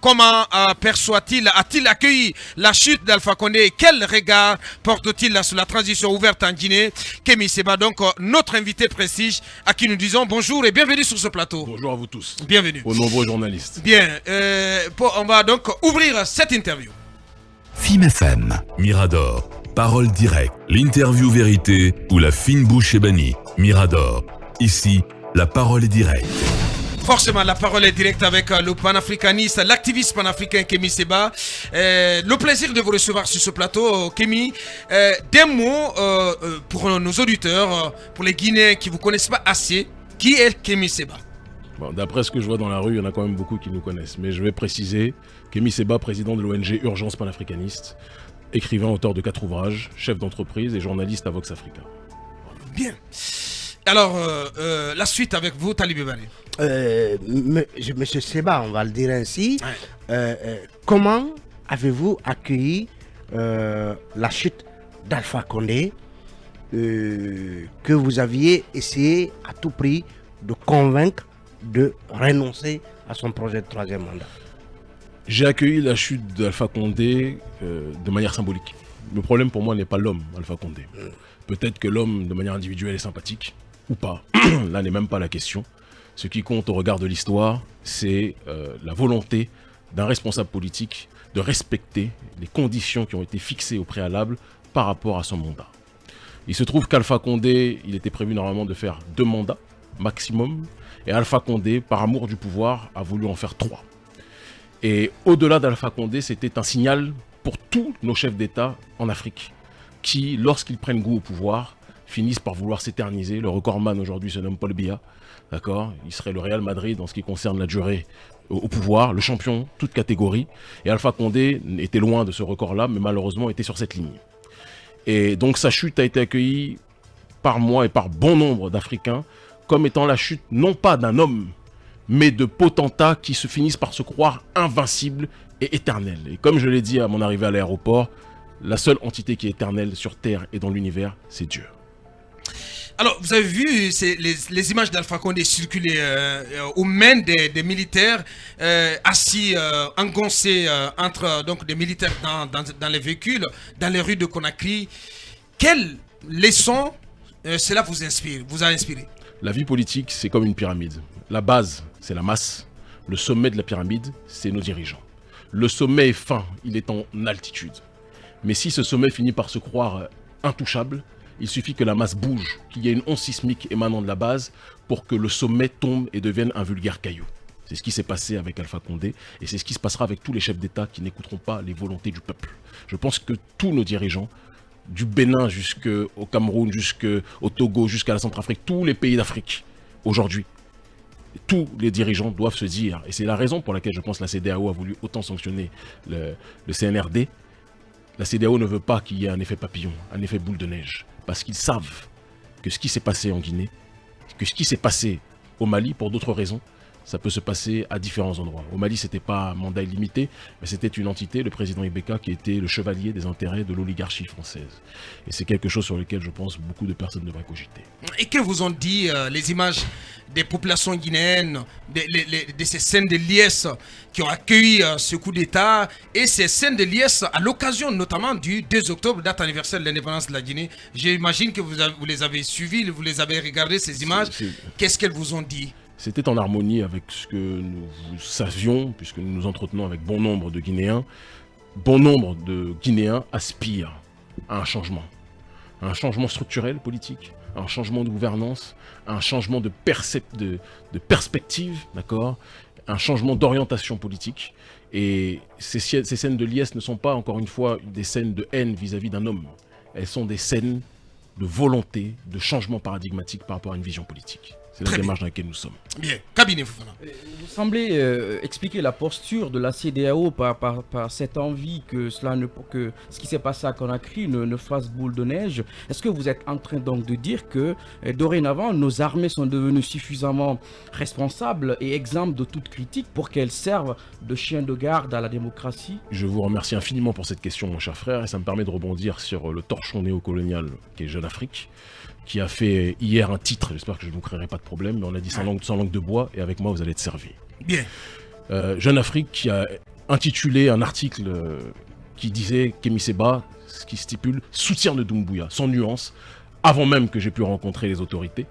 Comment euh, perçoit-il, a-t-il accueilli la chute d'Alpha Condé? Quel regard porte-t-il sur la transition ouverte en Guinée? Kémy Seba, donc euh, notre invité prestige, à qui nous disons bonjour et bienvenue sur ce plateau. Bonjour à vous tous. Bienvenue. Aux nombreux journalistes. Bien, euh, on va donc ouvrir cette interview. FIM FM. Mirador. Parole directe. L'interview vérité ou la fine bouche est Mirador. Ici, la parole est directe. Forcément, la parole est directe avec euh, le panafricaniste, l'activiste panafricain Kémy Seba. Euh, le plaisir de vous recevoir sur ce plateau, Kémy. Euh, D'un mot pour nos auditeurs, pour les Guinéens qui ne vous connaissent pas assez, qui est Kémy Seba? D'après ce que je vois dans la rue, il y en a quand même beaucoup qui nous connaissent. Mais je vais préciser, Kémy Seba, président de l'ONG Urgence panafricaniste, écrivain, auteur de quatre ouvrages, chef d'entreprise et journaliste à Vox Africa. Bien. Alors, euh, la suite avec vous, Talibé euh, Monsieur Seba, on va le dire ainsi. comment avez-vous accueilli la chute d'Alpha Condé que vous aviez essayé à tout prix de convaincre de renoncer à son projet de troisième mandat? J'ai accueilli la chute d'Alpha Condé de manière symbolique. Le problème pour moi n'est pas l'homme, Alpha Condé. Mm. Peut-être que l'homme, de manière individuelle, est sympathique ou pas. Là n'est même pas la question. Ce qui compte au regard de l'histoire, c'est euh, la volonté d'un responsable politique de respecter les conditions qui ont été fixées au préalable par rapport à son mandat. Il se trouve qu'Alpha Condé, il était prévu normalement de faire deux mandats maximum, et Alpha Condé, par amour du pouvoir, a voulu en faire trois. Et au-delà d'Alpha Condé, c'était un signal pour tous nos chefs d'État en Afrique, qui, lorsqu'ils prennent goût au pouvoir, finissent par vouloir s'éterniser. Le recordman aujourd'hui se nomme Paul Biya. D'accord? Il serait le Real Madrid en ce qui concerne la durée au pouvoir, le champion, toute catégorie. Et Alpha Condé était loin de ce record-là, mais malheureusement était sur cette ligne. Et donc sa chute a été accueillie par moi et par bon nombre d'Africains comme étant la chute non pas d'un homme, mais de potentats qui se finissent par se croire invincibles et éternels. Et comme je l'ai dit à mon arrivée à l'aéroport, la seule entité qui est éternelle sur Terre et dans l'univers, c'est Dieu. Alors, vous avez vu les, images d'Alpha Condé circuler euh, aux mains des, militaires euh, assis, euh, engoncés entre donc, des militaires dans, les véhicules, dans les rues de Conakry. Quelle leçon cela vous inspire, vous a inspiré? La vie politique, c'est comme une pyramide. La base, c'est la masse. Le sommet de la pyramide, c'est nos dirigeants. Le sommet est fin, il est en altitude. Mais si ce sommet finit par se croire intouchable, il suffit que la masse bouge, qu'il y ait une onde sismique émanant de la base pour que le sommet tombe et devienne un vulgaire caillou. C'est ce qui s'est passé avec Alpha Condé et c'est ce qui se passera avec tous les chefs d'État qui n'écouteront pas les volontés du peuple. Je pense que tous nos dirigeants, du Bénin jusqu'au Cameroun, jusqu'au Togo, jusqu'à la Centrafrique, tous les pays d'Afrique, aujourd'hui, tous les dirigeants doivent se dire, et c'est la raison pour laquelle je pense que la CDAO a voulu autant sanctionner le, le CNRD, la CDAO ne veut pas qu'il y ait un effet papillon, un effet boule de neige parce qu'ils savent que ce qui s'est passé en Guinée, que ce qui s'est passé au Mali, pour d'autres raisons, ça peut se passer à différents endroits. Au Mali, c'était pas un mandat illimité, mais c'était une entité, le président Ibeka, qui était le chevalier des intérêts de l'oligarchie française. Et c'est quelque chose sur lequel je pense beaucoup de personnes devraient cogiter. Et que vous ont dit euh, les images des populations guinéennes, de, ces scènes de liesse qui ont accueilli euh, ce coup d'État et ces scènes de liesse à l'occasion notamment du 2 octobre, date anniversaire de l'indépendance de la Guinée. J'imagine que vous, vous les avez suivis, vous les avez regardées, ces images. Qu'est-ce qu'elles vous ont dit? C'était en harmonie avec ce que nous savions, puisque nous nous entretenons avec bon nombre de Guinéens. Bon nombre de Guinéens aspirent à un changement. un changement structurel politique, un changement de gouvernance, un changement de, perspective, d'accord? Un changement d'orientation politique. Et ces, scènes de liesse ne sont pas, encore une fois, des scènes de haine vis-à-vis d'un homme. Elles sont des scènes de volonté, de changement paradigmatique par rapport à une vision politique. C'est la démarche dans laquelle nous sommes. Bien. Cabinet Vous semblez euh, expliquer la posture de la CDAO par, par, cette envie que, cela ne, que ce qui s'est passé à Conakry ne, fasse boule de neige. Est-ce que vous êtes en train donc de dire que euh, dorénavant, nos armées sont devenues suffisamment responsables et exemples de toute critique pour qu'elles servent de chien de garde à la démocratie? Je vous remercie infiniment pour cette question, mon cher frère, et ça me permet de rebondir sur le torchon néocolonial qui est Jeune Afrique qui a fait hier un titre, j'espère que je ne vous créerai pas de problème, mais on a dit sans langue, sans langue de bois, et avec moi vous allez être servi. Bien. Euh, Jeune Afrique qui a intitulé un article euh, qui disait Kémy Seba, ce qui stipule soutien de Doumbouya, sans nuance, avant même que j'ai pu rencontrer les autorités,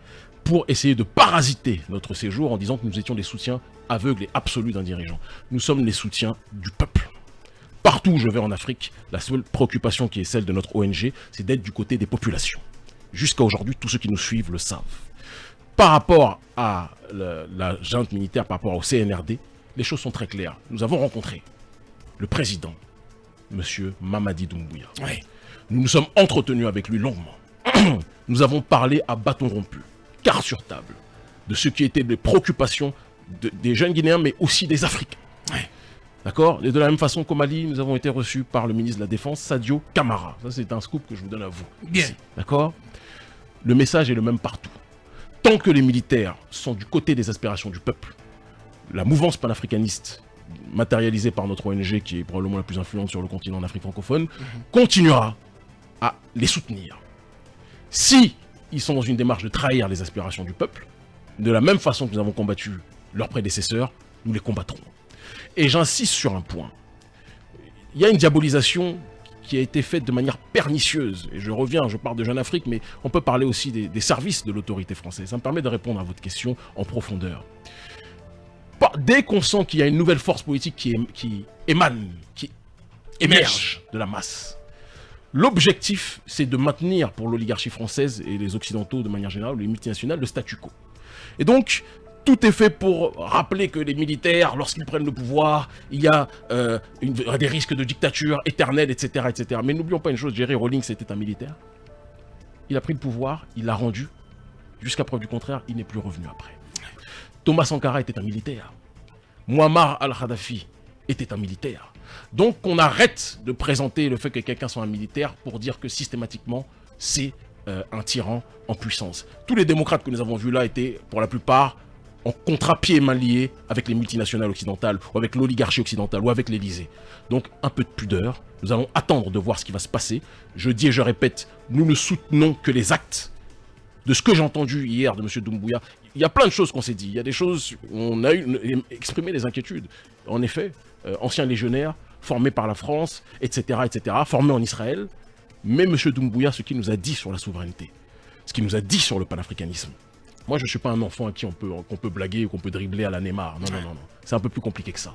pour essayer de parasiter notre séjour en disant que nous étions des soutiens aveugles et absolus d'un dirigeant. Nous sommes les soutiens du peuple. Partout où je vais en Afrique, la seule préoccupation qui est celle de notre ONG, c'est d'être du côté des populations. Jusqu'à aujourd'hui, tous ceux qui nous suivent le savent. Par rapport à la, la junte militaire, par rapport au CNRD, les choses sont très claires. Nous avons rencontré le président, M. Mamadi Doumbouya. Ouais. Nous nous sommes entretenus avec lui longuement. nous avons parlé à bâton rompu, quart sur table, de ce qui étaient les préoccupations de- des jeunes Guinéens, mais aussi des Africains. D'accord Et de la même façon qu'au Mali, nous avons été reçus par le ministre de la Défense, Sadio Kamara. Ça, c'est un scoop que je vous donne à vous. Bien. D'accord Le message est le même partout. Tant que les militaires sont du côté des aspirations du peuple, la mouvance panafricaniste matérialisée par notre ONG, qui est probablement la plus influente sur le continent en Afrique francophone, continuera à les soutenir. Si ils sont dans une démarche de trahir les aspirations du peuple, de la même façon que nous avons combattu leurs prédécesseurs, nous les combattrons. Et j'insiste sur un point. Il y a une diabolisation qui a été faite de manière pernicieuse. Et je reviens, je parle de Jeune Afrique, mais on peut parler aussi des, des services de l'autorité française. Ça me permet de répondre à votre question en profondeur. Dès qu'on sent qu'il y a une nouvelle force politique qui émane, qui émerge de la masse, l'objectif, c'est de maintenir pour l'oligarchie française et les Occidentaux de manière générale, les multinationales, le statu quo. Et donc, tout est fait pour rappeler que les militaires, lorsqu'ils prennent le pouvoir, il y a euh, des risques de dictature éternelle, etc. etc. Mais n'oublions pas une chose, Jerry Rawlings était un militaire. Il a pris le pouvoir, il l'a rendu. Jusqu'à preuve du contraire, il n'est plus revenu après. Thomas Sankara était un militaire. Muammar al-Kadhafi était un militaire. Donc qu'on arrête de présenter le fait que quelqu'un soit un militaire pour dire que systématiquement c'est euh, un tyran en puissance. Tous les démocrates que nous avons vus là étaient pour la plupart en contre-pied et main liés avec les multinationales occidentales ou avec l'oligarchie occidentale ou avec l'Elysée. Donc un peu de pudeur. Nous allons attendre de voir ce qui va se passer. Je dis et je répète, nous ne soutenons que les actes de ce que j'ai entendu hier de M. Doumbouya, il y a plein de choses qu'on s'est dit. Il y a des choses, on a exprimé des inquiétudes. En effet, euh, ancien légionnaire, formé par la France, etc., etc., formé en Israël. Mais M. Doumbouya, ce qu'il nous a dit sur la souveraineté, ce qu'il nous a dit sur le panafricanisme, moi je ne suis pas un enfant à qui on peut, qu'on peut blaguer ou qu'on peut dribbler à la Neymar. Non, non, non, non. C'est un peu plus compliqué que ça.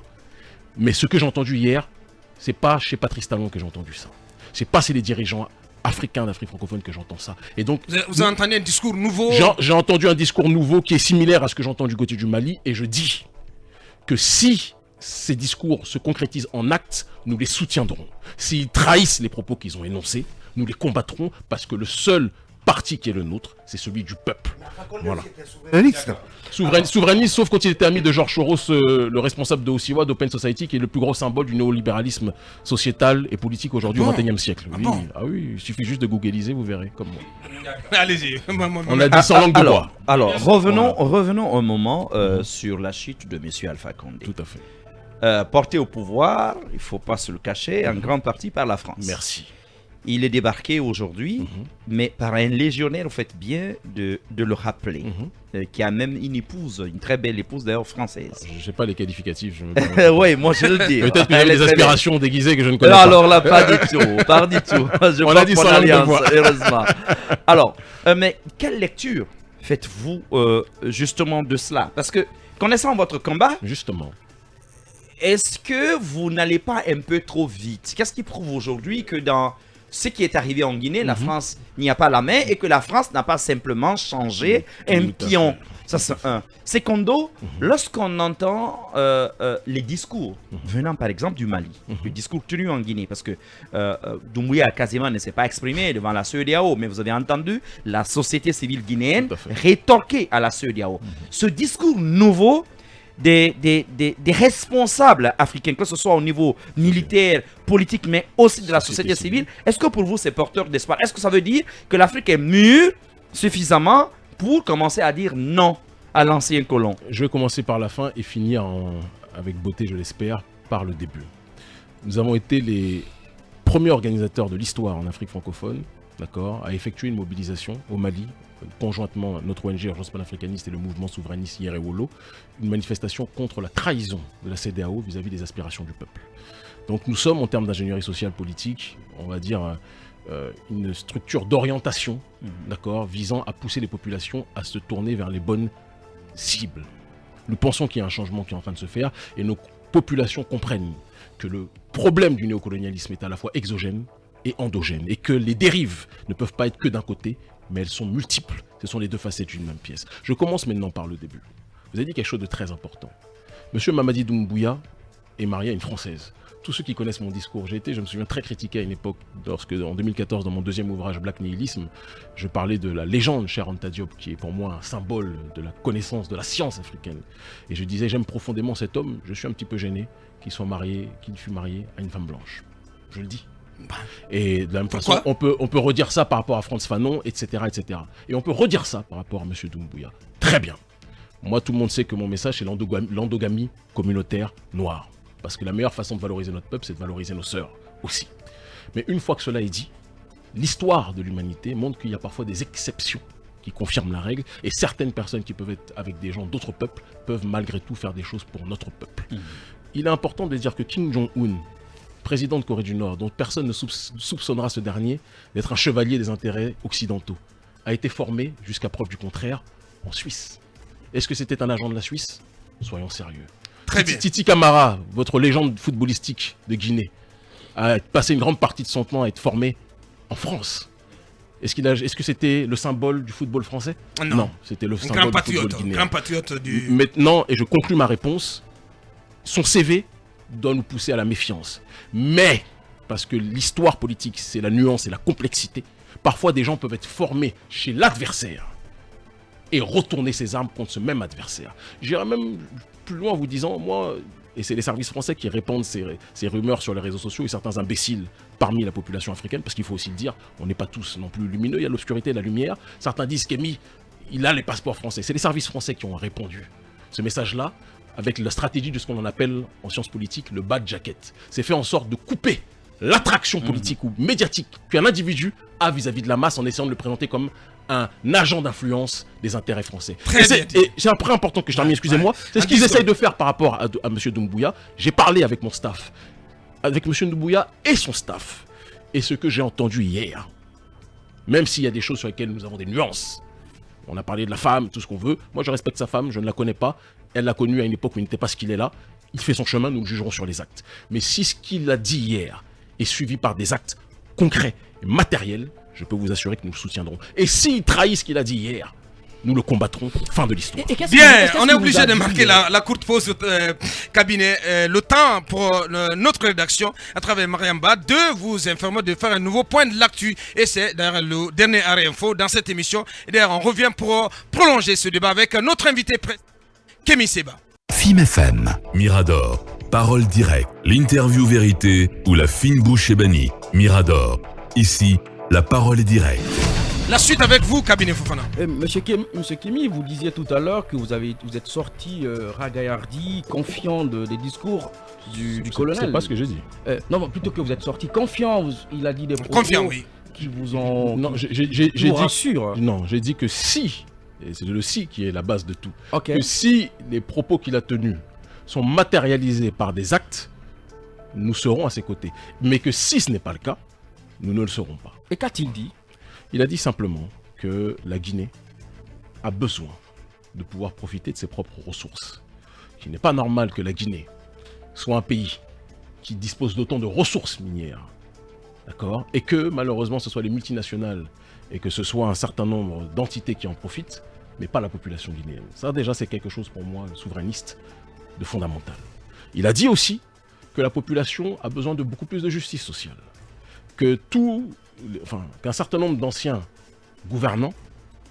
Mais ce que j'ai entendu hier, c'est pas chez Patrice Talon que j'ai entendu ça. C'est pas chez les dirigeants africains d'Afrique francophone que j'entends ça. Et donc, Vous, avez- entendu un discours nouveau j'ai entendu un discours nouveau qui est similaire à ce que j'entends du côté du Mali et je dis que si ces discours se concrétisent en actes, nous les soutiendrons. S'ils trahissent les propos qu'ils ont énoncés, nous les combattrons parce que le seul parti qui est le nôtre, c'est celui du peuple. Voilà. Souverainiste. Souverain- souverainiste, sauf quand il était ami de Georges Soros, euh, le responsable de Osiwa, d'Open Society, qui est le plus gros symbole du néolibéralisme sociétal et politique aujourd'hui Ah au XXIe siècle. Ah oui, bon ah oui, il suffit juste de googliser, vous verrez, comme moi. Allez-y. On a dit sans langue de alors, bois. alors revenons, revenons un moment euh, sur la chute de M. Alpha Condé. Tout à fait. Euh, porté au pouvoir, il faut pas se le cacher, en grande partie par la France. Merci. Il est débarqué aujourd'hui, mais par un légionnaire, vous faites bien de, de le rappeler, Mhm. euh, qui a même une épouse, une très belle épouse d'ailleurs française. Je sais pas les qualificatifs. Oui, moi je le dis. Peut-être que j'ai des aspirations déguisées que je ne connais Non, pas. alors là, pas du tout, pas du tout. Je On a dit mon de alliance, heureusement. Alors, euh, mais quelle lecture faites-vous euh, justement de cela? Parce que, connaissant votre combat, Justement. Est-ce que vous n'allez pas un peu trop vite? Qu'est-ce qui prouve aujourd'hui que dans ce qui est arrivé en Guinée, la Mhm. France n'y a pas la main et que la France n'a pas simplement changé un pion. Ça, c'est un. Secondo, lorsqu'on entend euh, euh, les discours venant par exemple du Mali, le discours tenu en Guinée, parce que euh, Doumbouya quasiment ne s'est pas exprimé devant la CEDEAO, mais vous avez entendu la société civile guinéenne rétorquer à la CEDEAO. Ce discours nouveau des, des, des, des responsables africains, que ce soit au niveau militaire, politique, mais aussi de la Société civile, est-ce que pour vous c'est porteur d'espoir? Est-ce que ça veut dire que l'Afrique est mûre suffisamment pour commencer à dire non à l'ancien colon? Je vais commencer par la fin et finir en- avec beauté, je l'espère, par le début. Nous avons été les premiers organisateurs de l'histoire en Afrique francophone d'accord, a effectué une mobilisation au Mali, conjointement notre ONG Urgence panafricaniste et le mouvement souverainiste Wolo, une manifestation contre la trahison de la CDAO vis-à-vis des aspirations du peuple. Donc nous sommes, en termes d'ingénierie sociale politique, on va dire, euh, une structure d'orientation, mhm. d'accord, visant à pousser les populations à se tourner vers les bonnes cibles. Nous pensons qu'il y a un changement qui est en train de se faire et nos populations comprennent que le problème du néocolonialisme est à la fois exogène et endogène et que les dérives ne peuvent pas être que d'un côté, mais elles sont multiples. Ce sont les deux facettes d'une même pièce. Je commence maintenant par le début. Vous avez dit quelque chose de très important. Monsieur Mamadi Doumbouya est marié à une Française. Tous ceux qui connaissent mon discours, j'ai été, je me souviens, très critiqué à une époque, lorsque en 2014, dans mon deuxième ouvrage Black Nihilisme, je parlais de la légende Anta Diop, qui est pour moi un symbole de la connaissance, de la science africaine. Et je disais, j'aime profondément cet homme, je suis un petit peu gêné qu'il soit marié, qu'il fût marié à une femme blanche. Je le dis. Et de la même façon, on peut, on peut redire ça par rapport à Franz Fanon, etc., etc. Et on peut redire ça par rapport à M. Doumbouya. Très bien. Moi, tout le monde sait que mon message, c'est l'endogamie communautaire noire. Parce que la meilleure façon de valoriser notre peuple, c'est de valoriser nos sœurs aussi. Mais une fois que cela est dit, l'histoire de l'humanité montre qu'il y a parfois des exceptions qui confirment la règle, et certaines personnes qui peuvent être avec des gens d'autres peuples peuvent malgré tout faire des choses pour notre peuple. Mmh. Il est important de dire que Kim Jong-un, président de Corée du Nord, dont personne ne soupçonnera ce dernier d'être un chevalier des intérêts occidentaux, a été formé, jusqu'à preuve du contraire, en Suisse. Est-ce que c'était un agent de la Suisse? Soyons sérieux. Très bien. Titi Camara, votre légende footballistique de Guinée, a passé une grande partie de son temps à être formé en France. Est-ce que c'était le symbole du football français? Non, c'était le symbole du football guinéen. Grand patriote du... Maintenant, et je conclus ma réponse, son CV doit nous pousser à la méfiance. Mais, parce que l'histoire politique, c'est la nuance et la complexité, parfois des gens peuvent être formés chez l'adversaire et retourner ses armes contre ce même adversaire. J'irai même plus loin en vous disant, moi, et c'est les services français qui répandent ces, rumeurs sur les réseaux sociaux et certains imbéciles parmi la population africaine, parce qu'il faut aussi le dire, on n'est pas tous non plus lumineux, il y a l'obscurité la lumière. Certains disent qu'Emi, il a les passeports français. C'est les services français qui ont répondu. Ce message-là, avec la stratégie de ce qu'on appelle en sciences politiques le bad jacket. C'est fait en sorte de couper l'attraction mmh. politique ou médiatique qu'un individu a vis-à-vis de la masse en essayant de le présenter comme un agent d'influence des intérêts français. et c'est un point important que je termine, excusez-moi, c'est ce qu'ils essayent de faire par rapport à, à M. Doumbouya. J'ai parlé avec mon staff, avec M. Doumbouya et son staff. Et ce que j'ai entendu hier, même s'il y a des choses sur lesquelles nous avons des nuances, on a parlé de la femme, tout ce qu'on veut. Moi, je respecte sa femme, je ne la connais pas. Elle l'a connu à une époque où il n'était pas ce qu'il est là. Il fait son chemin, nous le jugerons sur les actes. Mais si ce qu'il a dit hier est suivi par des actes concrets et matériels, je peux vous assurer que nous le soutiendrons. Et s'il trahit ce qu'il a dit hier, nous le combattrons. Fin de l'histoire. Bien, on est obligé de marquer la, courte pause euh, cabinet. Euh, le temps pour euh, notre rédaction, à travers Mariamba, de vous informer de faire un nouveau point de l'actu. Et c'est d'ailleurs le dernier arrêt info dans cette émission. Et d'ailleurs, on revient pour prolonger ce débat avec notre invité, Kémy Seba. FIM FM, Mirador, parole directe, l'interview vérité ou la fine bouche ébanie. Mirador, ici, la parole est directe. La suite avec vous, cabinet Fofana. Eh, monsieur, Kimi, vous disiez tout à l'heure que vous, avez, vous êtes sorti euh, ragaillardi, confiant des discours du, colonel. C'est pas ce que j'ai dit. Euh, non, plutôt que vous êtes sorti confiant, il a dit des propos confiant, oui. qui vous ont. Non, j'ai dit. Non, j'ai dit que si, et c'est le si qui est la base de tout, que si les propos qu'il a tenus sont matérialisés par des actes, nous serons à ses côtés. Mais que si ce n'est pas le cas, nous ne le serons pas. Et qu'a-t-il dit? Il a dit simplement que la Guinée a besoin de pouvoir profiter de ses propres ressources. Qu'il n'est pas normal que la Guinée soit un pays qui dispose d'autant de ressources minières. D'accord? Et que malheureusement ce soit les multinationales et que ce soit un certain nombre d'entités qui en profitent, pas la population guinéenne. Ça déjà c'est quelque chose pour moi, souverainiste, de fondamental. Il a dit aussi que la population a besoin de beaucoup plus de justice sociale que tout, enfin, qu'un certain nombre d'anciens gouvernants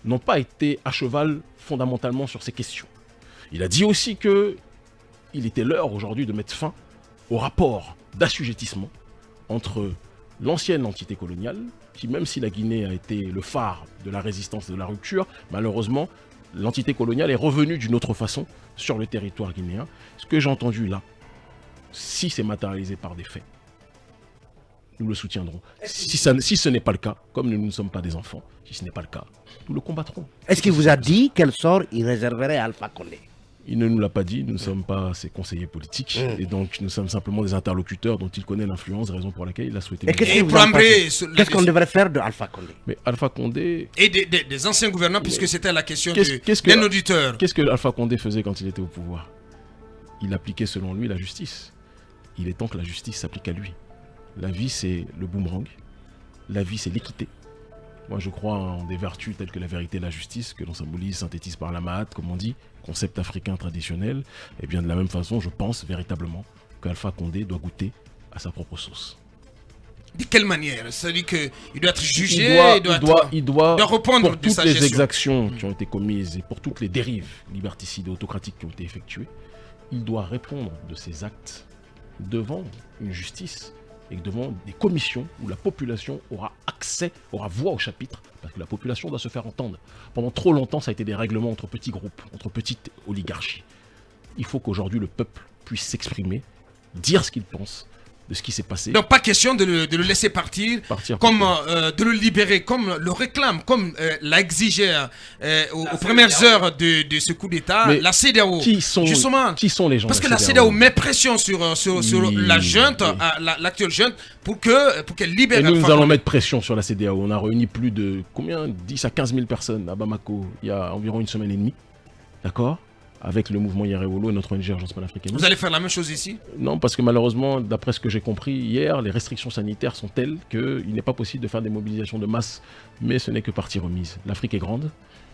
n'ont pas été à cheval fondamentalement sur ces questions. Il a dit aussi que il était l'heure aujourd'hui de mettre fin au rapport d'assujettissement entre l'ancienne entité coloniale, qui même si la Guinée a été le phare de la résistance et de la rupture, malheureusement, l'entité coloniale est revenue d'une autre façon sur le territoire guinéen. Ce que j'ai entendu là, si c'est matérialisé par des faits, nous le soutiendrons. Si, ça, si ce n'est pas le cas, comme nous ne sommes pas des enfants, si ce n'est pas le cas, nous le combattrons. Est-ce qu'il vous a dit quel sort il réserverait à Alpha Condé? Il ne nous l'a pas dit, nous ne sommes pas ses conseillers politiques, Mm. et donc nous sommes simplement des interlocuteurs dont il connaît l'influence, raison pour laquelle il a souhaité. Et qu'est-ce Qu'est-ce qu'on devrait faire de Alpha Condé Mais Alpha Condé, Et des, des- des anciens gouvernants, puisque c'était la question d'un auditeur. Qu'est-ce que Alpha Condé faisait quand il était au pouvoir? Il appliquait selon lui la justice. Il est temps que la justice s'applique à lui. La vie, c'est le boomerang. La vie, c'est l'équité. Moi, je crois en des vertus telles que la vérité et la justice, que l'on symbolise, synthétise par la Mahat, comme on dit, concept africain traditionnel. Et bien, de la même façon, je pense véritablement qu'Alpha Condé doit goûter à sa propre sauce. De quelle manière? C'est-à-dire qu'il doit être jugé, il doit, il doit, il doit, être- il doit- doit répondre pour de toutes sa les gestion. exactions qui ont été commises et pour toutes les dérives liberticides et autocratiques qui ont été effectuées, il doit répondre de ses actes devant une justice et devant des commissions où la population aura accès, aura voix au chapitre, parce que la population doit se faire entendre. Pendant trop longtemps, ça a été des règlements entre petits groupes, entre petites oligarchies. Il faut qu'aujourd'hui le peuple puisse s'exprimer, dire ce qu'il pense de ce qui s'est passé, Donc pas question de le, de le laisser partir, partir comme euh, de le libérer, comme le réclame, comme euh, l'a exigé euh, aux, aux premières heures de, de ce coup d'État, la CEDEAO. qui sont, Justement, qui sont les gens Parce que la CEDEAO met pression sur, euh, sur, sur Oui, la junte, oui. euh, la- l'actuelle junte, pour que pour qu'elle libère Et nous, nous allons mettre pression sur la CDAO. On a réuni plus de combien? 10 à 15 000 personnes à Bamako il y a environ une semaine et demie. D'accord? Avec le mouvement Yerewolo et notre ONG Agence panafricaine. Vous allez faire la même chose ici? Non, parce que malheureusement, d'après ce que j'ai compris hier, les restrictions sanitaires sont telles qu'il n'est pas possible de faire des mobilisations de masse. Mais ce n'est que partie remise. L'Afrique est grande.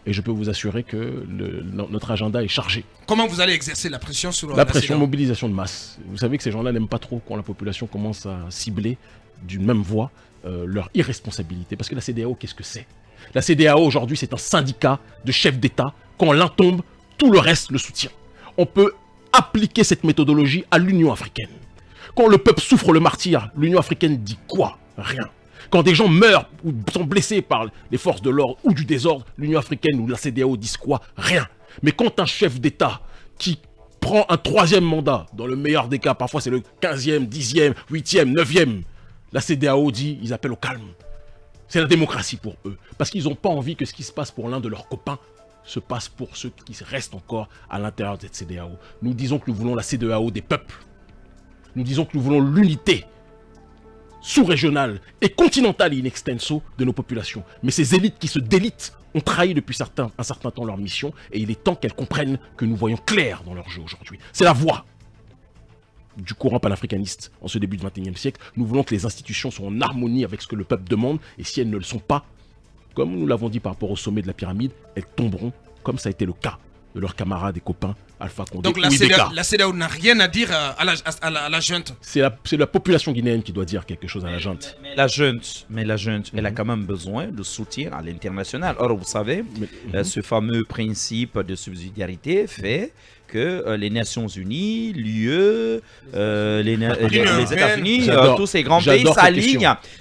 Et je peux vous assurer que le- notre agenda est chargé. Comment vous allez exercer la pression sur La pression, mobilisation de masse. Vous savez que ces gens-là n'aiment pas trop quand la population commence à cibler d'une même voix euh, leur irresponsabilité. Parce que la CDAO, qu'est-ce que c'est? La CDAO, aujourd'hui, c'est un syndicat de chefs d'État. Quand l'un tombe, tout le reste le soutient. On peut appliquer cette méthodologie à l'Union africaine. Quand le peuple souffre le martyr, l'Union africaine dit quoi? Rien. Quand des gens meurent ou sont blessés par les forces de l'ordre ou du désordre, l'Union africaine ou la CDAO disent quoi? Rien. Mais quand un chef d'État qui prend un troisième mandat, dans le meilleur des cas, parfois c'est le 15e, 10e, 8e, 9e, la CDAO dit, ils appellent au calme. C'est la démocratie pour eux. Parce qu'ils n'ont pas envie que ce qui se passe pour l'un de leurs copains se passe pour ceux qui restent encore à l'intérieur de cette CDAO. Nous disons que nous voulons la CDAO des peuples. Nous disons que nous voulons l'unité sous-régionale et continentale in extenso de nos populations. Mais ces élites qui se délitent ont trahi depuis un certain temps leur mission et il est temps qu'elles comprennent que nous voyons clair dans leur jeu aujourd'hui. C'est la voie du courant panafricaniste en ce début du XXIe siècle. Nous voulons que les institutions soient en harmonie avec ce que le peuple demande et si elles ne le sont pas, comme nous l'avons dit par rapport au sommet de la pyramide, elles tomberont comme ça a été le cas de leurs camarades et copains Alpha Condé Donc la. CEDEAO, n'a rien à dire à la, à la- à la junte. C'est la, c'est la population guinéenne qui doit dire quelque chose à la junte. Mais la junte, mais la junte, elle a Mhm. quand même besoin de soutien à l'international. Or, vous savez, Mais- euh, ce fameux principe de subsidiarité fait que euh, les Nations Unies, l'UE, euh, les. États-Unis, euh, tous ces grands pays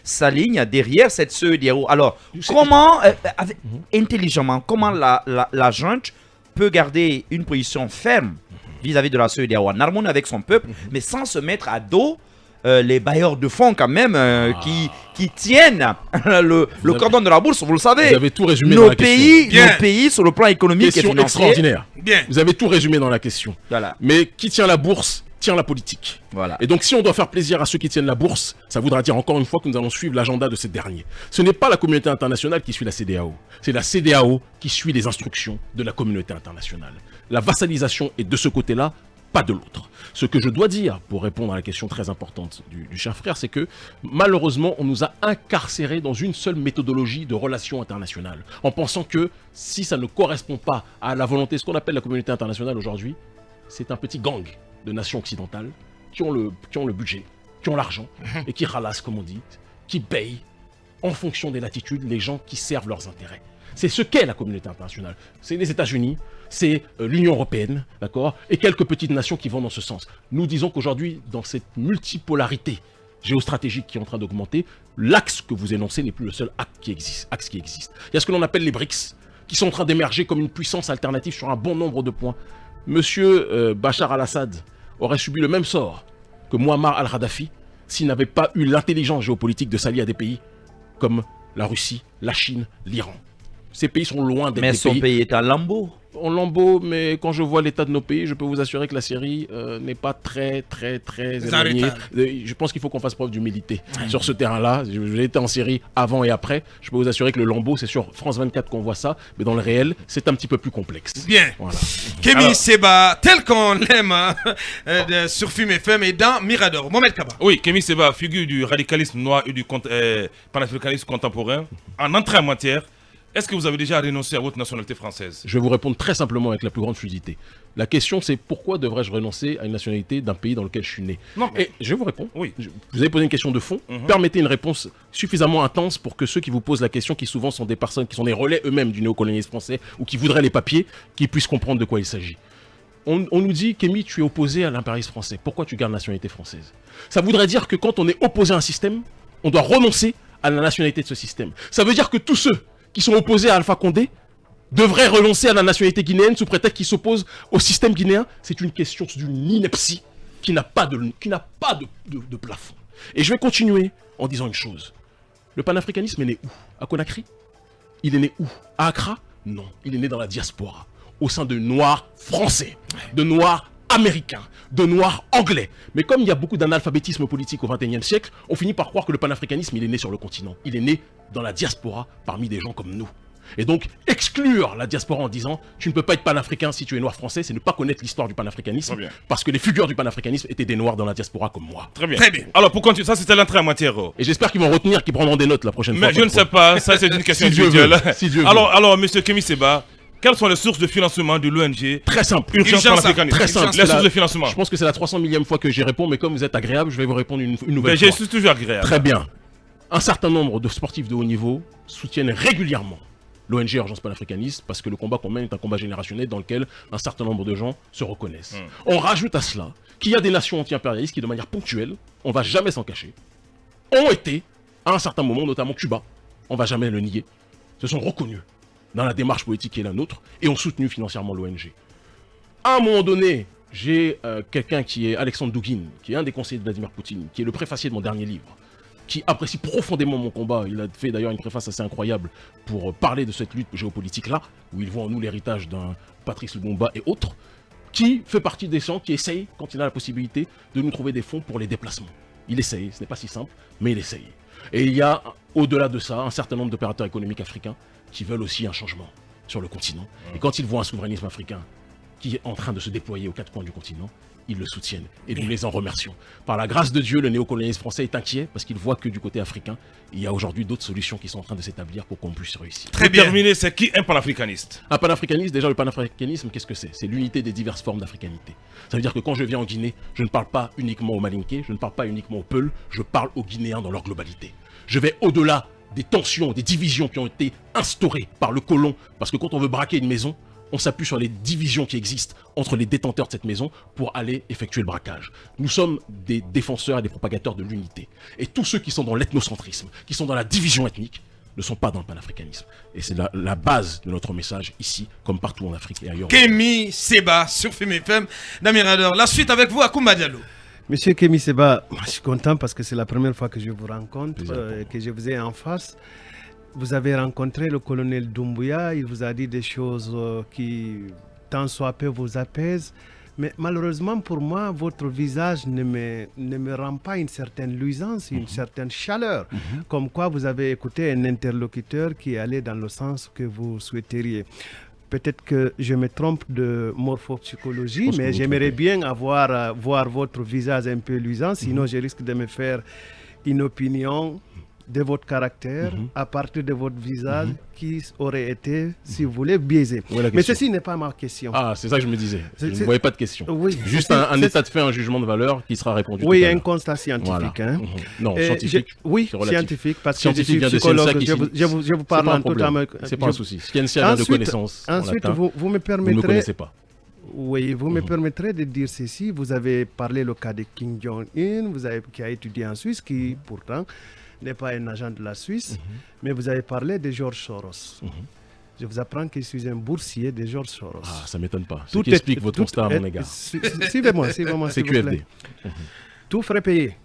s'alignent, derrière cette CEDEAO. Alors, comment, euh, avec- intelligemment, comment la, la, la junte peut garder une position ferme vis-à-vis de la CEDEAO en harmonie avec son peuple, Mhm. mais sans se mettre à dos euh, les bailleurs de fonds quand même euh, Ah. qui, qui tiennent le, le avez- cordon de la bourse, vous le savez. Vous avez tout résumé dans nos la question. pays, Bien. nos pays sur le plan économique Question et financier. extraordinaire. Bien. Vous avez tout résumé dans la question. Voilà, Mais qui tient la bourse tient la politique. voilà. Et donc si on doit faire plaisir à ceux qui tiennent la bourse, ça voudra dire encore une fois que nous allons suivre l'agenda de ces derniers. Ce n'est pas la communauté internationale qui suit la CDAO, c'est la CDAO qui suit les instructions de la communauté internationale. La vassalisation est de ce côté-là, pas de l'autre. Ce que je dois dire, pour répondre à la question très importante du, du cher frère, c'est que malheureusement, on nous a incarcérés dans une seule méthodologie de relations internationales, en pensant que si ça ne correspond pas à la volonté, ce qu'on appelle la communauté internationale aujourd'hui, c'est un petit gang de nations occidentales qui ont le, qui ont le budget, qui ont l'argent et qui ralassent, comme on dit, qui payent en fonction des latitudes les gens qui servent leurs intérêts. C'est ce qu'est la communauté internationale. C'est les États-Unis, c'est euh, l'Union européenne, d'accord, et quelques petites nations qui vont dans ce sens. Nous disons qu'aujourd'hui, dans cette multipolarité géostratégique qui est en train d'augmenter, l'axe que vous énoncez n'est plus le seul axe qui existe. Axe qui existe. Il y a ce que l'on appelle les BRICS, qui sont en train d'émerger comme une puissance alternative sur un bon nombre de points. Monsieur euh, Bachar al-Assad aurait subi le même sort que Muammar al-Kadhafi s'il n'avait pas eu l'intelligence géopolitique de s'allier à des pays comme la Russie, la Chine, l'Iran. Ces pays sont loin d'être Mais des son pays pays est en lambeau. en lambeau, mais quand je vois l'état de nos pays, je peux vous assurer que la Syrie euh, n'est pas très, très, très éloignée. Euh, Je pense qu'il faut qu'on fasse preuve d'humilité sur ce terrain-là. J'ai été en Syrie avant et après. Je peux vous assurer que le lambeau, c'est sur France 24 qu'on voit ça, mais dans le réel, c'est un petit peu plus complexe. Bien. Voilà. Kémy Alors- Seba, tel qu'on l'aime hein, euh, sur FM et dans Mirador. Mohamed Kaba. Oui, Kémy Seba, figure du radicalisme noir et du euh, panafricanisme contemporain. En entrée en matière, est-ce que vous avez déjà renoncé à votre nationalité française? Je vais vous répondre très simplement avec la plus grande fluidité. La question, c'est pourquoi devrais-je renoncer à une nationalité d'un pays dans lequel je suis né? Non, mais- Et je vais vous. Oui. Je- Vous avez posé une question de fond. Mhm. Permettez une réponse suffisamment intense pour que ceux qui vous posent la question, qui souvent sont des personnes qui sont des relais eux-mêmes du néocolonialisme français ou qui voudraient les papiers, qu'ils puissent comprendre de quoi il s'agit. On, on nous dit, Kémy, tu es opposé à l'impérialisme français. Pourquoi tu gardes la nationalité française? Ça voudrait dire que quand on est opposé à un système, on doit renoncer à la nationalité de ce système. Ça veut dire que tous ceux qui sont opposés à Alpha Condé devraient renoncer à la nationalité guinéenne sous prétexte qu'ils s'opposent au système guinéen? C'est une question d'une ineptie qui n'a pas, de, de plafond. Et je vais continuer en disant une chose. Le panafricanisme est né où? À Conakry? Il est né où? À Accra? Non, il est né dans la diaspora, au sein de Noirs français, de Noirs américains, de Noirs anglais. Mais comme il y a beaucoup d'analphabétisme politique au XXIe siècle, on finit par croire que le panafricanisme, il est né sur le continent. Il est né dans la diaspora, parmi des gens comme nous. Et donc, exclure la diaspora en disant tu ne peux pas être panafricain si tu es noir français, c'est ne pas connaître l'histoire du panafricanisme, Très bien. parce que les figures du panafricanisme étaient des noirs dans la diaspora comme moi. Très bien. Très bien. Alors, pour continuer, ça c'était l'entrée en matière. Et j'espère qu'ils vont retenir, qu'ils prendront des notes la prochaine fois. Mais je ne sais pas, ça c'est une question individuelle. si Dieu veut. alors, alors, monsieur Kémy Seba, quelles sont les sources de financement de l'ONG Très simple. Urgence panafricaniste très simple. Les sources de financement. Je pense que c'est la 300 millième fois que j'y réponds, mais comme vous êtes agréable, je vais vous répondre une, une nouvelle Mais je fois. suis toujours agréable. Très bien. Un certain nombre de sportifs de haut niveau soutiennent régulièrement l'ONG Urgence panafricaniste parce que le combat qu'on mène est un combat générationnel dans lequel un certain nombre de gens se reconnaissent. Hmm. On rajoute à cela qu'il y a des nations anti-impérialistes qui, de manière ponctuelle, on va jamais s'en cacher, ont été, à un certain moment, notamment Cuba, on va jamais le nier, se sont reconnus dans la démarche politique qui est la nôtre et ont soutenu financièrement l'ONG. À un moment donné, j'ai euh, quelqu'un qui est Alexandre Douguin, qui est un des conseillers de Vladimir Poutine, qui est le préfacier de mon dernier livre, qui apprécie profondément mon combat. Il a fait d'ailleurs une préface assez incroyable pour euh, parler de cette lutte géopolitique-là, où il voit en nous l'héritage d'un Patrice Lumumba et autres, qui fait partie des gens qui essayent, quand il a la possibilité, de nous trouver des fonds pour les déplacements. Il essaye, ce n'est pas si simple, mais il essaye. Et il y a, au-delà de ça, un certain nombre d'opérateurs économiques africains qui veulent aussi un changement sur le continent. Et quand ils voient un souverainisme africain qui est en train de se déployer aux quatre coins du continent, ils le soutiennent et nous les en remercions. Par la grâce de Dieu, le néocolonialisme français est inquiet parce qu'il voit que du côté africain, il y a aujourd'hui d'autres solutions qui sont en train de s'établir pour qu'on puisse réussir. Très bien. terminer, c'est qui un panafricaniste? Un panafricanisme, déjà le panafricanisme, qu'est-ce que c'est? C'est l'unité des diverses formes d'africanité. Ça veut dire que quand je viens en Guinée, je ne parle pas uniquement aux Malinqués, je ne parle pas uniquement aux Peuls, je parle aux Guinéens dans leur globalité. Je vais au-delà des tensions, des divisions qui ont été instaurées par le colon, parce que quand on veut braquer une maison, on s'appuie sur les divisions qui existent entre les détenteurs de cette maison pour aller effectuer le braquage. Nous sommes des défenseurs et des propagateurs de l'unité. Et tous ceux qui sont dans l'ethnocentrisme, qui sont dans la division ethnique, ne sont pas dans le panafricanisme. Et c'est la, base de notre message ici, comme partout en Afrique et ailleurs. Kémy Seba sur Film FM dans Mirador. La suite avec vous, Diallo. Monsieur Kémy Seba, je suis content parce que c'est la première fois que je vous rencontre, euh, que je vous ai en face. Vous avez rencontré le colonel Doumbouya, il vous a dit des choses euh, qui, tant soit peu, vous apaisent. Mais malheureusement pour moi, votre visage ne me, ne me rend pas une certaine luisance, une certaine chaleur. Comme quoi vous avez écouté un interlocuteur qui allait dans le sens que vous souhaiteriez. Peut-être que je me trompe de morphopsychologie, mais j'aimerais bien avoir, euh, voir votre visage un peu luisant, sinon je risque de me faire une opinion de votre caractère Mhm. à partir de votre visage qui aurait été, si vous voulez, biaisé. Mais ceci n'est pas ma question. Ah, c'est ça que je me disais. Je ne voyais pas de question. Oui, Juste un, état de fait, un jugement de valeur qui sera répondu. Oui, tout à un constat scientifique. Voilà. hein. Mhm. Non, Et scientifique. je- oui, scientifique, parce Scientifique que je vient suis psychologue. Je vous, je vous- je vous parle en tout temps. C'est pas un souci. Scientia vient de connaissance. en Ensuite, vous, vous me Vous ne permettrez... connaissez pas. Oui, vous me Mhm. permettrez de dire ceci. Vous avez parlé le cas de Kim Jong-un, vous avez, qui a étudié en Suisse, qui pourtant n'est pas un agent de la Suisse, mais vous avez parlé de George Soros. Mhm. Je vous apprends que je suis un boursier de George Soros. Ah, ça m'étonne pas. Ce Tout qui est- explique votre constat à mon égard. su- su- Suivez-moi, suivez-moi. C'est. Tout frais payé.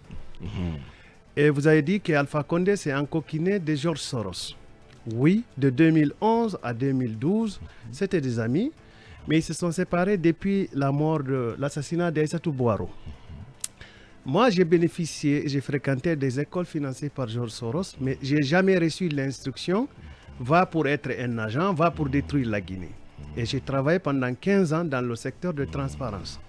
Et vous avez dit qu'Alpha Condé s'est encoquiné de George Soros. Oui, de 2011 à 2012, c'était des amis, mais ils se sont séparés depuis la mort de l'assassinat d'Aïssatou Boiro. Moi, j'ai bénéficié, j'ai fréquenté des écoles financées par George Soros, mais j'ai jamais reçu l'instruction va pour être un agent, va pour détruire la Guinée. Et j'ai travaillé pendant 15 ans dans le secteur de transparence.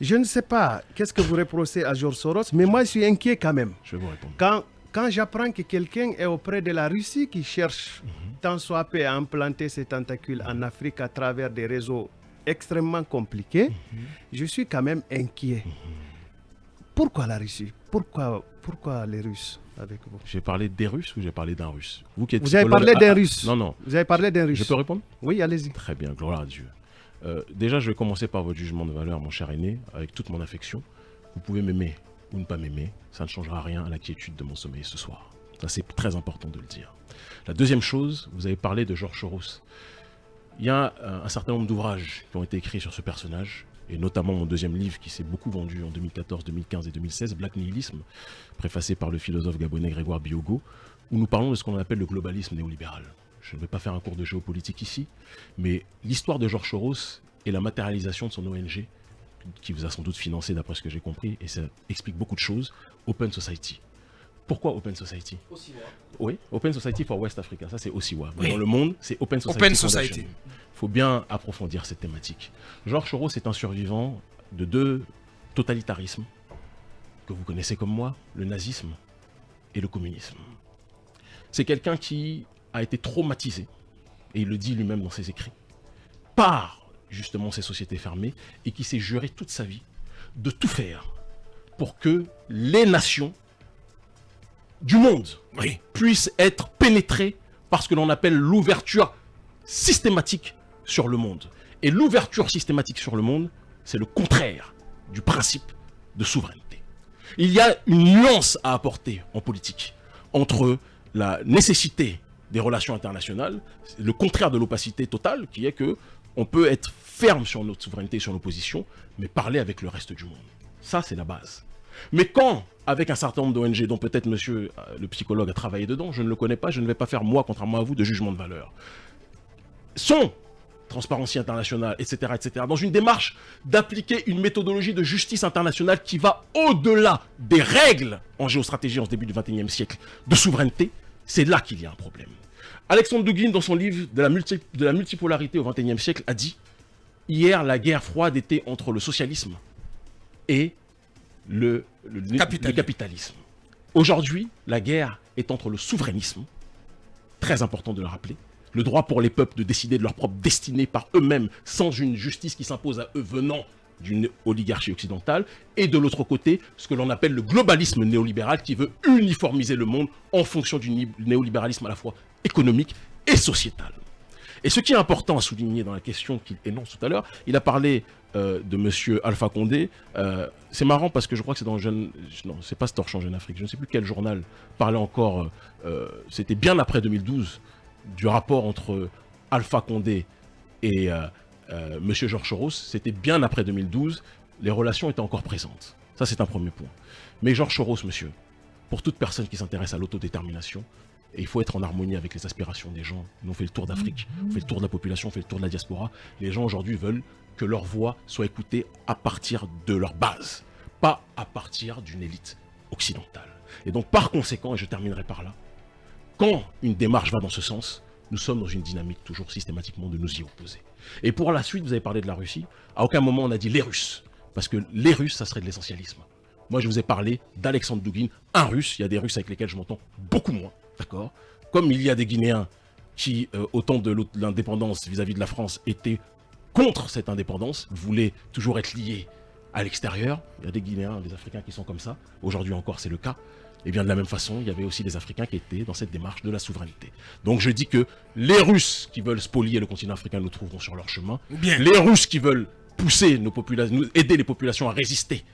Je ne sais pas qu'est-ce que vous reprochez à George Soros, mais moi, je suis inquiet quand même. Je vais vous répondre. Quand, quand j'apprends que quelqu'un est auprès de la Russie qui cherche tant soit peu à implanter ses tentacules en Afrique à travers des réseaux extrêmement compliqués, je suis quand même inquiet. Pourquoi la Russie? Pourquoi, pourquoi les Russes avec vous? J'ai parlé des Russes ou j'ai parlé d'un Russe? Vous qui êtes Vous avez parlé d'un Ah, ah, Russe. Non, non. Vous avez parlé d'un Russe. Je peux répondre? Oui, allez-y. Très bien, gloire à Dieu. Euh, déjà, je vais commencer par votre jugement de valeur, mon cher aîné, avec toute mon affection. Vous pouvez m'aimer ou ne pas m'aimer, ça ne changera rien à la quiétude de mon sommeil ce soir. Ça, c'est très important de le dire. La deuxième chose, vous avez parlé de Georges Soros. Il y a un certain nombre d'ouvrages qui ont été écrits sur ce personnage, et notamment mon deuxième livre qui s'est beaucoup vendu en 2014, 2015 et 2016, Black Nihilisme, préfacé par le philosophe gabonais Grégoire Biogo, où nous parlons de ce qu'on appelle le globalisme néolibéral. Je ne vais pas faire un cours de géopolitique ici, mais l'histoire de Georges Soros est la matérialisation de son ONG, qui vous a sans doute financé d'après ce que j'ai compris, et ça explique beaucoup de choses, Open Society. Pourquoi Open Society? Oui, Open Society for West Africa, ça c'est OSIWA. Oui. Dans le monde, c'est Open Society. Open. Society. Il faut bien approfondir cette thématique. Georges Soros est un survivant de deux totalitarismes que vous connaissez comme moi, le nazisme et le communisme. C'est quelqu'un qui a été traumatisé, et il le dit lui-même dans ses écrits, par justement ces sociétés fermées, et qui s'est juré toute sa vie de tout faire pour que les nations du monde Oui. puissent être pénétrées par ce que l'on appelle l'ouverture systématique sur le monde. Et l'ouverture systématique sur le monde, c'est le contraire du principe de souveraineté. Il y a une nuance à apporter en politique entre la nécessité des relations internationales, le contraire de l'opacité totale, qui est que on peut être ferme sur notre souveraineté et sur nos positions, mais parler avec le reste du monde. Ça, c'est la base. Mais quand, avec un certain nombre d'ONG, dont peut-être monsieur euh, le psychologue a travaillé dedans, je ne le connais pas, je ne vais pas faire moi, contrairement à vous, de jugement de valeur, sont Transparency International, etc., etc., dans une démarche d'appliquer une méthodologie de justice internationale qui va au-delà des règles en géostratégie en ce début du XXIe siècle de souveraineté, c'est là qu'il y a un problème. Alexandre Dugin, dans son livre de la, de la multipolarité au XXIe siècle, a dit Hier, la guerre froide était entre le socialisme et le, le- le Capitalisme. Aujourd'hui, la guerre est entre le souverainisme, très important de le rappeler, le droit pour les peuples de décider de leur propre destinée par eux-mêmes, sans une justice qui s'impose à eux venant d'une oligarchie occidentale, et de l'autre côté, ce que l'on appelle le globalisme néolibéral qui veut uniformiser le monde en fonction du néolibéralisme à la fois économique et sociétal. Et ce qui est important à souligner dans la question qu'il énonce tout à l'heure, il a parlé euh, de monsieur Alpha Condé. Euh, c'est marrant parce que je crois que c'est dans Jeune. Non, c'est pas Storch en Jeune Afrique. Je ne sais plus quel journal parlait encore. euh, C'était bien après 2012 du rapport entre Alpha Condé et monsieur Georges Soros. C'était bien après 2012. Les relations étaient encore présentes. Ça, c'est un premier point. Mais Georges Soros, monsieur, pour toute personne qui s'intéresse à l'autodétermination, et il faut être en harmonie avec les aspirations des gens. Nous, on fait le tour d'Afrique, on fait le tour de la population, on fait le tour de la diaspora. Les gens aujourd'hui veulent que leur voix soit écoutée à partir de leur base, pas à partir d'une élite occidentale. Et donc, par conséquent, et je terminerai par là, quand une démarche va dans ce sens, nous sommes dans une dynamique toujours systématiquement de nous y opposer. Et pour la suite, vous avez parlé de la Russie. À aucun moment on a dit les Russes, parce que les Russes, ça serait de l'essentialisme. Moi, je vous ai parlé d'Alexandre Dugin, un Russe. Il y a des Russes avec lesquels je m'entends beaucoup moins, d'accord Comme il y a des Guinéens qui, euh, au temps de l'indépendance vis-à-vis de la France, étaient contre cette indépendance, voulaient toujours être liés à l'extérieur. Il y a des Guinéens, des Africains qui sont comme ça. Aujourd'hui encore, c'est le cas. Et bien de la même façon, il y avait aussi des Africains qui étaient dans cette démarche de la souveraineté. Donc je dis que les Russes qui veulent spolier le continent africain nous trouveront sur leur chemin. Bien. Les Russes qui veulent pousser nos populations, aider les populations à résister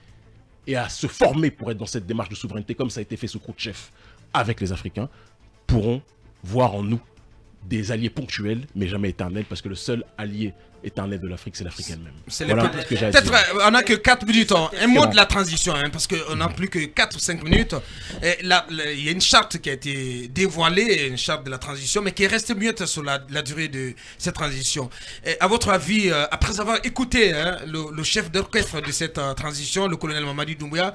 et à se former pour être dans cette démarche de souveraineté, comme ça a été fait sous Khrouchtchev avec les Africains, pourront voir en nous des alliés ponctuels, mais jamais éternels, parce que le seul allié éternel de l'Afrique, c'est l'Afrique elle-même. Voilà peuples. ce que j'ai à Peut-être euh, on n'a que 4 minutes. hein. Un mot bon. de la transition, hein, parce qu'on n'a plus que 4 ou 5 minutes. Et Il y a une charte qui a été dévoilée, une charte de la transition, mais qui est restée muette sur la, la durée de cette transition. Et à votre avis, euh, après avoir écouté hein, le, le chef d'orchestre de cette euh, transition, le colonel Mamadi Doumbouya,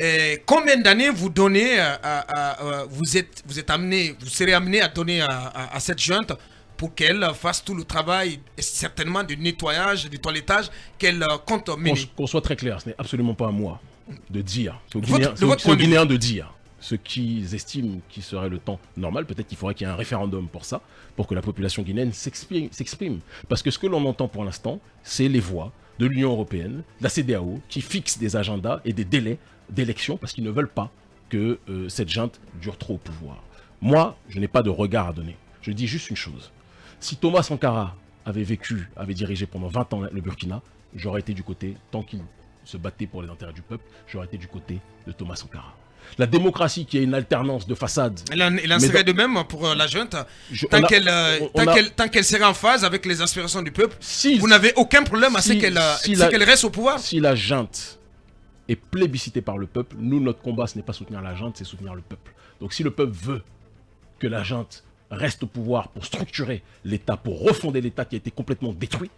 euh, combien d'années vous donnez, à- à- à- vous, êtes, vous êtes amené, vous serez amené à donner à cette junte pour qu'elle fasse tout le travail, et certainement de nettoyage, de toilettage, qu'elle euh, compte Qu'on mener. qu'on soit très clair, ce n'est absolument pas à moi de dire, c'est aux Guinéens, point de dire ce qu'ils estiment qui serait le temps normal. Peut-être qu'il faudrait qu'il y ait un référendum pour ça, pour que la population guinéenne s'exprime. s'exprime. Parce que ce que l'on entend pour l'instant, c'est les voix de l'Union européenne, de la CDAO, qui fixent des agendas et des délais d'élection parce qu'ils ne veulent pas que euh, cette junte dure trop au pouvoir. Moi, je n'ai pas de regard à donner. Je dis juste une chose. Si Thomas Sankara avait vécu, avait dirigé pendant 20 ans le Burkina, j'aurais été du côté, tant qu'il se battait pour les intérêts du peuple, j'aurais été du côté de Thomas Sankara. La démocratie qui est une alternance de façade. Il en, il en Mais serait dans- de même pour euh, la junte. Je- Tant qu'elle a- serait en phase avec les aspirations du peuple, si, vous n'avez aucun problème à ce qu'elle euh, si qu'elle reste au pouvoir. si la junte est plébiscitée par le peuple, nous, notre combat, ce n'est pas soutenir la junte, c'est soutenir le peuple. Donc si le peuple veut que la junte reste au pouvoir pour structurer l'État, pour refonder l'État qui a été complètement détruit,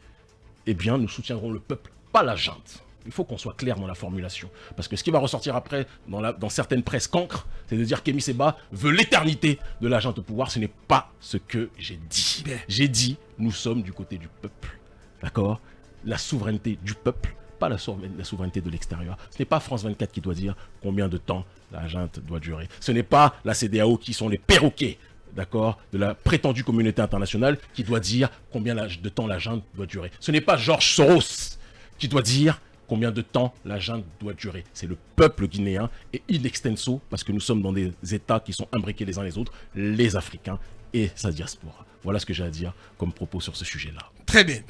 eh bien, nous soutiendrons le peuple, pas la junte. Il faut qu'on soit clair dans la formulation. Parce que ce qui va ressortir après, dans, la- dans certaines presses cancres, c'est de dire qu'Emi Seba veut l'éternité de la junte au pouvoir. Ce n'est pas ce que j'ai dit. J'ai dit, nous sommes du côté du peuple. D'accord? La souveraineté du peuple, pas la souveraineté de l'extérieur. Ce n'est pas France 24 qui doit dire combien de temps la junte doit durer. Ce n'est pas la CDAO qui sont les perroquets, d'accord, de la prétendue communauté internationale qui doit dire combien de temps la junte doit durer. Ce n'est pas Georges Soros qui doit dire combien de temps la junte doit durer. C'est le peuple guinéen et in extenso, parce que nous sommes dans des États qui sont imbriqués les uns les autres, les Africains et sa diaspora. Voilà ce que j'ai à dire comme propos sur ce sujet-là. Très bien.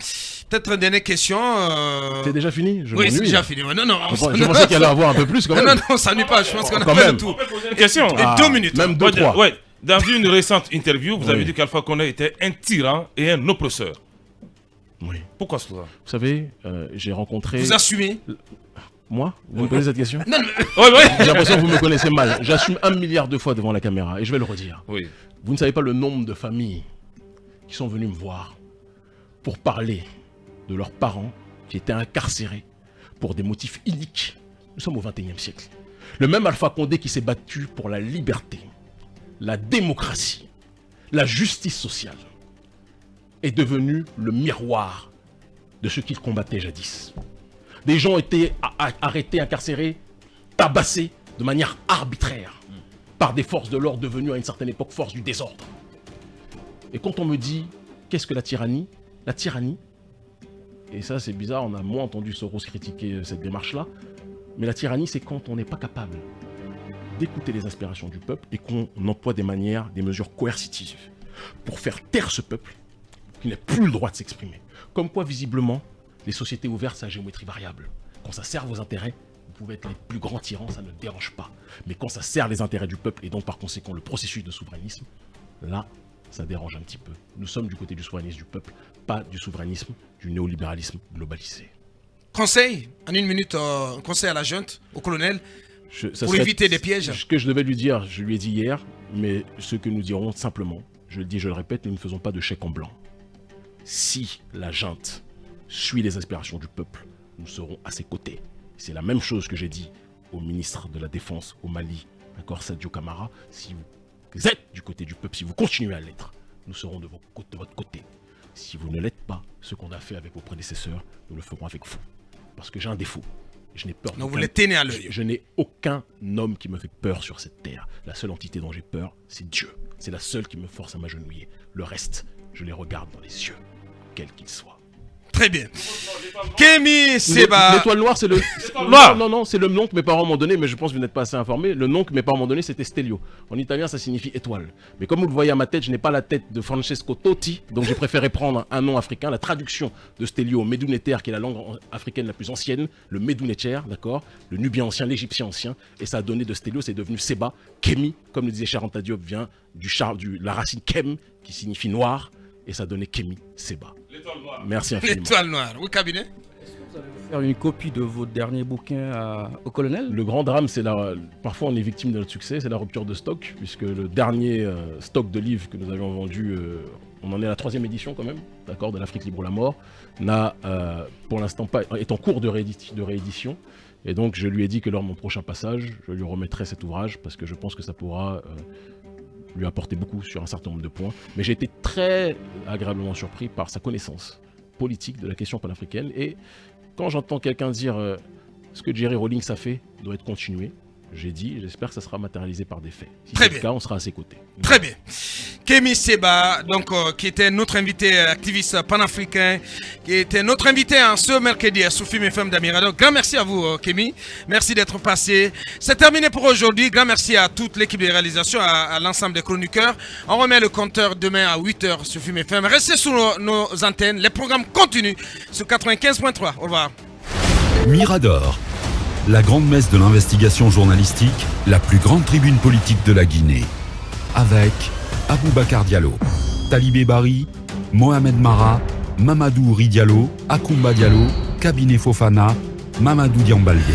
Peut-être une dernière question. euh, C'est déjà fini? Je Oui, c'est déjà fini. Non, non, on Je, je pensais qu'il allait avoir un peu plus quand Non, même. non, non, ça nuit pas. Je pense qu'on a fait même. le tout. Une question. Et Ah, deux minutes. Même deux, trois. ouais. Dans une récente interview, vous avez dit qu'Alpha Condé était un tyran et un oppresseur. Oui. Pourquoi cela? Vous savez, euh, j'ai rencontré... Vous assumez? Moi? Vous me posez cette question? Non, mais- Oui, oui. J'ai l'impression que vous me connaissez mal. J'assume un milliard de fois devant la caméra et je vais le redire. Oui. Vous ne savez pas le nombre de familles qui sont venues me voir pour parler de leurs parents qui étaient incarcérés pour des motifs iniques. Nous sommes au XXIe siècle. Le même Alpha Condé qui s'est battu pour la liberté, la démocratie, la justice sociale est devenu le miroir de ce qu'il combattait jadis. Des gens étaient arrêtés, incarcérés, tabassés de manière arbitraire par des forces de l'ordre devenues à une certaine époque forces du désordre. Et quand on me dit qu'est-ce que la tyrannie? La tyrannie, et ça c'est bizarre, on a moins entendu Soros critiquer euh, cette démarche-là, mais la tyrannie c'est quand on n'est pas capable d'écouter les aspirations du peuple et qu'on emploie des manières, des mesures coercitives pour faire taire ce peuple qui n'a plus le droit de s'exprimer. Comme quoi, visiblement, les sociétés ouvertes, c'est à géométrie variable. Quand ça sert vos intérêts, vous pouvez être les plus grands tyrans, ça ne dérange pas. Mais quand ça sert les intérêts du peuple et donc par conséquent le processus de souverainisme, là, ça dérange un petit peu. Nous sommes du côté du souverainisme du peuple, pas du souverainisme du néolibéralisme globalisé. Conseil, en une minute, euh, conseil à la junte, au colonel. Je- ça Pour éviter des pièges. Ce que je devais lui dire, je lui ai dit hier, mais ce que nous dirons simplement, je le dis, je le répète, nous ne faisons pas de chèque en blanc. Si la junte suit les aspirations du peuple, nous serons à ses côtés. C'est la même chose que j'ai dit au ministre de la Défense au Mali, d'accord, Sadio Kamara. Si vous êtes du côté du peuple, si vous continuez à l'être, nous serons de, vos de votre côté. Si vous ne l'êtes pas, ce qu'on a fait avec vos prédécesseurs, nous le ferons avec vous. Parce que j'ai un défaut. Je n'ai peur Donc vous d'aucun- les tenez à l'œil. je, je n'ai aucun homme qui me fait peur sur cette terre. La seule entité dont j'ai peur, c'est Dieu. C'est la seule qui me force à m'agenouiller. Le reste, je les regarde dans les yeux, quels qu'ils soient. Très bien. Kémy Seba. L'étoile noire, c'est le. noire. Non, non, c'est le nom que mes parents m'ont donné, mais je pense que vous n'êtes pas assez informé. Le nom que mes parents m'ont donné, c'était Stelio. En italien, ça signifie étoile. Mais comme vous le voyez à ma tête, je n'ai pas la tête de Francesco Totti, donc j'ai préféré prendre un nom africain. La traduction de Stelio au Médounéter, qui est la langue africaine la plus ancienne, le Médounéter, d'accord Le nubien ancien, l'égyptien ancien, et ça a donné de Stelio, c'est devenu Seba. Kemi, comme le disait Charanta Diop, vient du char, du, la racine Kem, qui signifie noir. Et ça donnait Kémy Seba. Merci infiniment. L'étoile noire. Oui, cabinet Faire une copie de votre dernier bouquin à- au colonel? Le grand drame, c'est la. Parfois, on est victime de notre succès, c'est la rupture de stock, puisque le dernier euh, stock de livres que nous avions vendu, euh, on en est à la troisième édition quand même, d'accord, de l'Afrique libre ou la mort, n'a euh, pour l'instant pas est en cours de, réédi- de réédition. Et donc, je lui ai dit que lors de mon prochain passage, je lui remettrai cet ouvrage parce que je pense que ça pourra euh, lui apporter beaucoup sur un certain nombre de points. Mais j'ai été très agréablement surpris par sa connaissance politique de la question panafricaine et quand j'entends quelqu'un dire euh, ce que Jerry Rawlings a fait doit être continué, j'ai dit, j'espère que ça sera matérialisé par des faits. Si Très c'est le bien. cas, on sera à ses côtés. Très bien. Kémy Seba, donc, euh, qui était notre invité euh, activiste panafricain, qui était notre invité en ce mercredi à Soufim FM d'Amira. Donc, grand merci à vous, euh, Kémy. Merci d'être passé. C'est terminé pour aujourd'hui. Grand merci à toute l'équipe de réalisation, à, à l'ensemble des chroniqueurs. On remet le compteur demain à 8h sur Film FM. Restez sur nos, nos antennes. Les programmes continuent sur 95.3. Au revoir. Mirador, la grande messe de l'investigation journalistique, la plus grande tribune politique de la Guinée. Avec Aboubacar Diallo, Talibé Bari, Mohamed Mara, Mamadou Uri Diallo, Akumba Diallo, Cabinet Fofana, Mamadou Diambalvé.